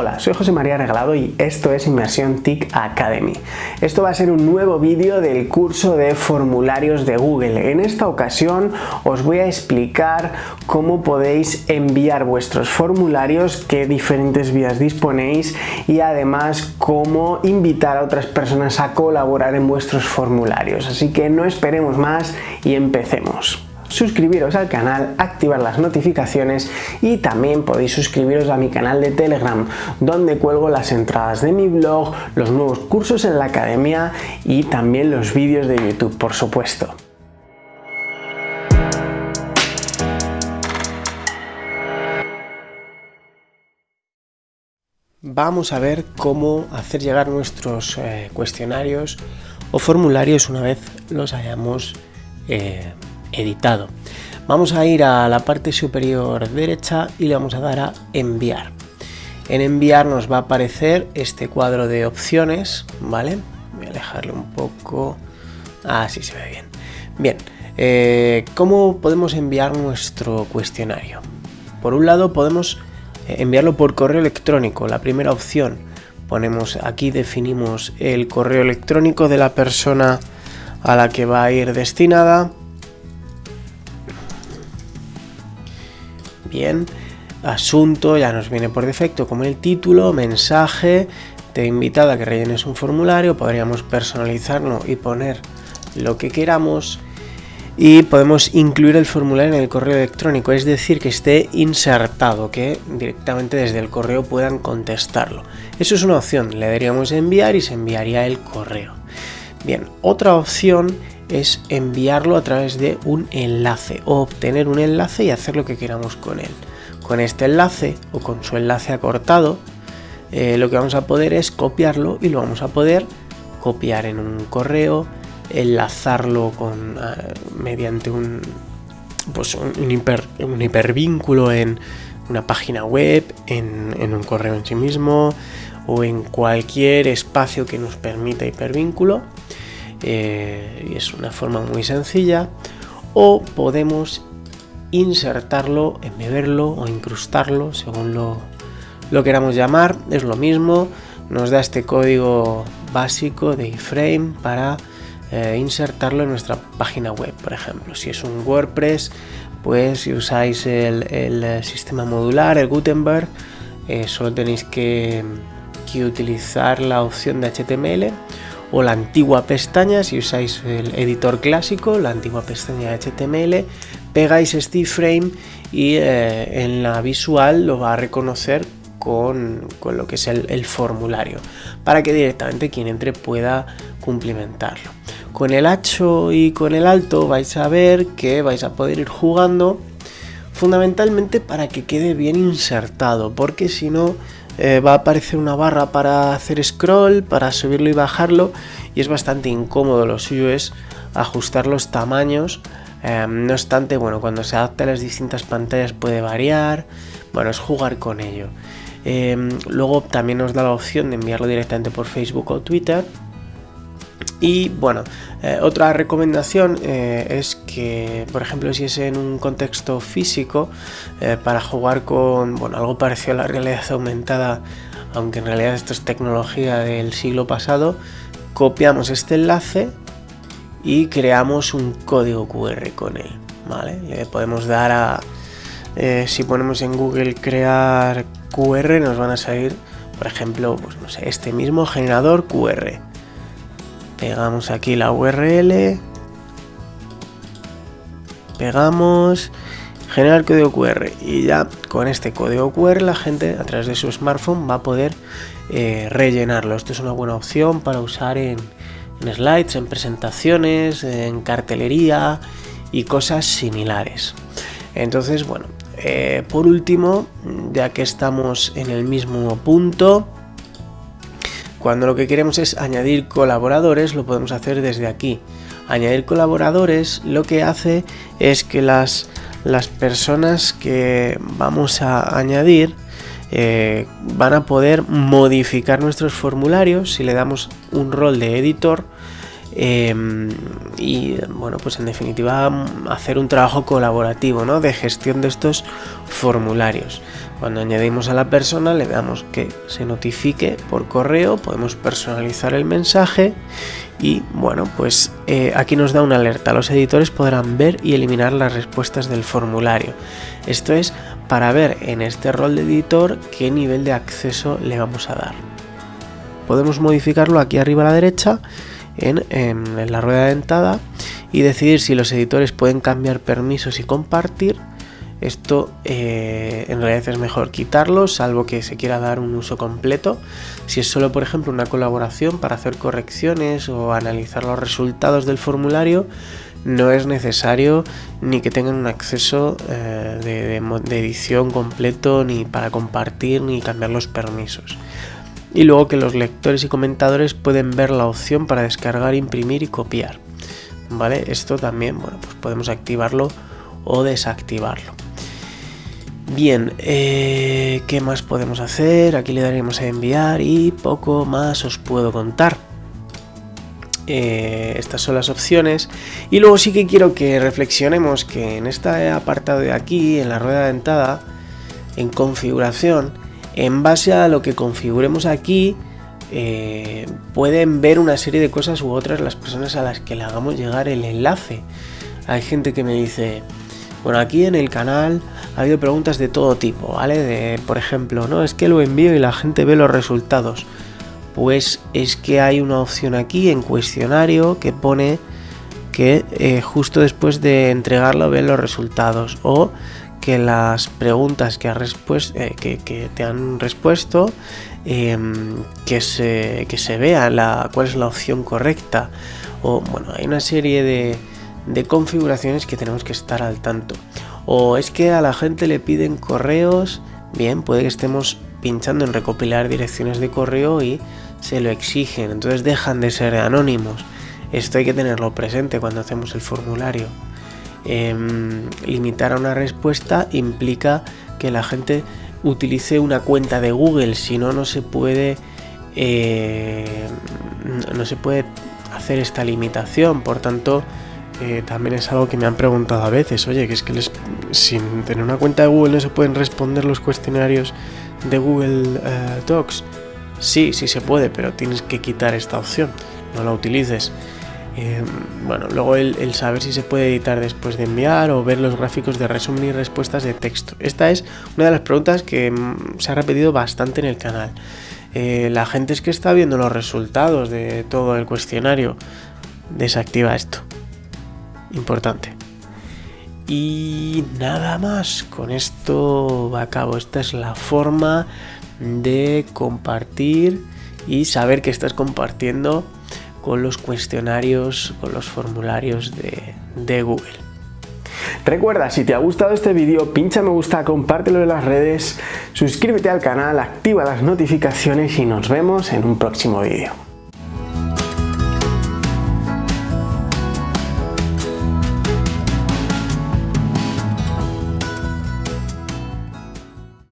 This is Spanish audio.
Hola, soy José María Regalado y esto es Inmersión TIC Academy. Esto va a ser un nuevo vídeo del curso de formularios de Google. En esta ocasión os voy a explicar cómo podéis enviar vuestros formularios, qué diferentes vías disponéis y además cómo invitar a otras personas a colaborar en vuestros formularios. Así que no esperemos más y empecemos suscribiros al canal, activar las notificaciones y también podéis suscribiros a mi canal de Telegram donde cuelgo las entradas de mi blog, los nuevos cursos en la academia y también los vídeos de YouTube por supuesto. Vamos a ver cómo hacer llegar nuestros eh, cuestionarios o formularios una vez los hayamos eh, editado. Vamos a ir a la parte superior derecha y le vamos a dar a enviar. En enviar nos va a aparecer este cuadro de opciones, ¿vale? Voy a alejarlo un poco. Así se ve bien. Bien, eh, ¿cómo podemos enviar nuestro cuestionario? Por un lado podemos eh, enviarlo por correo electrónico, la primera opción. Ponemos aquí, definimos el correo electrónico de la persona a la que va a ir destinada Bien, asunto ya nos viene por defecto como el título, mensaje, te he invitado a que rellenes un formulario, podríamos personalizarlo y poner lo que queramos y podemos incluir el formulario en el correo electrónico, es decir, que esté insertado, que directamente desde el correo puedan contestarlo. Eso es una opción, le daríamos enviar y se enviaría el correo. Bien, otra opción es enviarlo a través de un enlace o obtener un enlace y hacer lo que queramos con él. Con este enlace o con su enlace acortado eh, lo que vamos a poder es copiarlo y lo vamos a poder copiar en un correo, enlazarlo con, eh, mediante un, pues un, hipervínculo en una página web, en, en un correo en sí mismo o en cualquier espacio que nos permita hipervínculo eh, es una forma muy sencilla o podemos insertarlo, embeberlo o incrustarlo según lo, lo queramos llamar, es lo mismo, nos da este código básico de iframe para eh, insertarlo en nuestra página web, por ejemplo. Si es un WordPress, pues si usáis el, sistema modular, el Gutenberg, eh, solo tenéis que, que, utilizar la opción de HTML o la antigua pestaña, si usáis el editor clásico, la antigua pestaña HTML, pegáis este frame y eh, en la visual lo va a reconocer con, lo que es el, formulario, para que directamente quien entre pueda cumplimentarlo. Con el hacho y con el alto vais a ver que vais a poder ir jugando fundamentalmente para que quede bien insertado, porque si no eh, va a aparecer una barra para hacer scroll, para subirlo y bajarlo y es bastante incómodo, lo suyo es ajustar los tamaños, em, no obstante, bueno, cuando se adapta a las distintas pantallas puede variar, bueno, es jugar con ello. Em, luego también nos da la opción de enviarlo directamente por Facebook o Twitter, y bueno, eh, otra recomendación eh, es que, por ejemplo, si es en un contexto físico, eh, para jugar con bueno, algo parecido a la realidad aumentada, aunque en realidad esto es tecnología del siglo pasado, copiamos este enlace y creamos un código QR con él. ¿vale? Le podemos dar a... si ponemos en Google crear QR, nos van a salir, por ejemplo, pues no sé, este mismo generador QR pegamos aquí la URL pegamos generar código QR y ya con este código QR la gente a través de su smartphone va a poder eh, rellenarlo. Esto es una buena opción para usar en, slides, en presentaciones, en cartelería y cosas similares. Entonces bueno eh, por último ya que estamos en el mismo punto cuando lo que queremos es añadir colaboradores, lo podemos hacer desde aquí. Añadir colaboradores lo que hace es que las, las personas que vamos a añadir eh, van a poder modificar nuestros formularios si le damos un rol de editor em, y bueno pues en definitiva hacer un trabajo colaborativo ¿no? de gestión de estos formularios. Cuando añadimos a la persona le damos que se notifique por correo podemos personalizar el mensaje y bueno pues eh, aquí nos da una alerta. Los editores podrán ver y eliminar las respuestas del formulario. Esto es para ver en este rol de editor qué nivel de acceso le vamos a dar. Podemos modificarlo aquí arriba a la derecha en, la rueda dentada y decidir si los editores pueden cambiar permisos y compartir esto eh, en realidad es mejor quitarlo, salvo que se quiera dar un uso completo. Si es solo, por ejemplo, una colaboración para hacer correcciones o analizar los resultados del formulario, no es necesario ni que tengan un acceso eh, de, edición completo, ni para compartir, ni cambiar los permisos. Y luego que los lectores y comentadores pueden ver la opción para descargar, imprimir y copiar. ¿Vale? Esto también, bueno, pues podemos activarlo o desactivarlo. Bien, eh, ¿qué más podemos hacer? Aquí le daremos a enviar y poco más os puedo contar. Eh, estas son las opciones y luego sí que quiero que reflexionemos que en este apartado de aquí, en la rueda dentada, en configuración, en base a lo que configuremos aquí, eh, pueden ver una serie de cosas u otras las personas a las que le hagamos llegar el enlace. Hay gente que me dice, bueno, aquí en el canal ha habido preguntas de todo tipo, ¿vale? Por ejemplo, no, es que lo envío y la gente ve los resultados. Pues es que hay una opción aquí en cuestionario que pone que eh, justo después de entregarlo ven los resultados o que las preguntas que, eh, que, te han respuesto em, que, se, que se vea la, cuál es la opción correcta o bueno hay una serie de configuraciones que tenemos que estar al tanto. O es que a la gente le piden correos, bien, puede que estemos pinchando en recopilar direcciones de correo y se lo exigen, entonces dejan de ser anónimos. Esto hay que tenerlo presente cuando hacemos el formulario. Em, limitar a una respuesta implica que la gente utilice una cuenta de Google, si no, no se puede... Eh, no se puede hacer esta limitación, por tanto eh, también es algo que me han preguntado a veces, oye, que es que les, sin tener una cuenta de Google no se pueden responder los cuestionarios de Google eh, Docs. Sí, sí se puede, pero tienes que quitar esta opción, no la utilices. Eh, bueno, luego el, saber si se puede editar después de enviar o ver los gráficos de resumen y respuestas de texto. Esta es una de las preguntas que mm, se ha repetido bastante en el canal. la gente es que está viendo los resultados de todo el cuestionario. Desactiva esto importante. Y nada más, con esto va a cabo. Esta es la forma de compartir y saber que estás compartiendo con los cuestionarios, con los formularios de, Google. Recuerda, si te ha gustado este vídeo, pincha me gusta, compártelo en las redes, suscríbete al canal, activa las notificaciones y nos vemos en un próximo vídeo.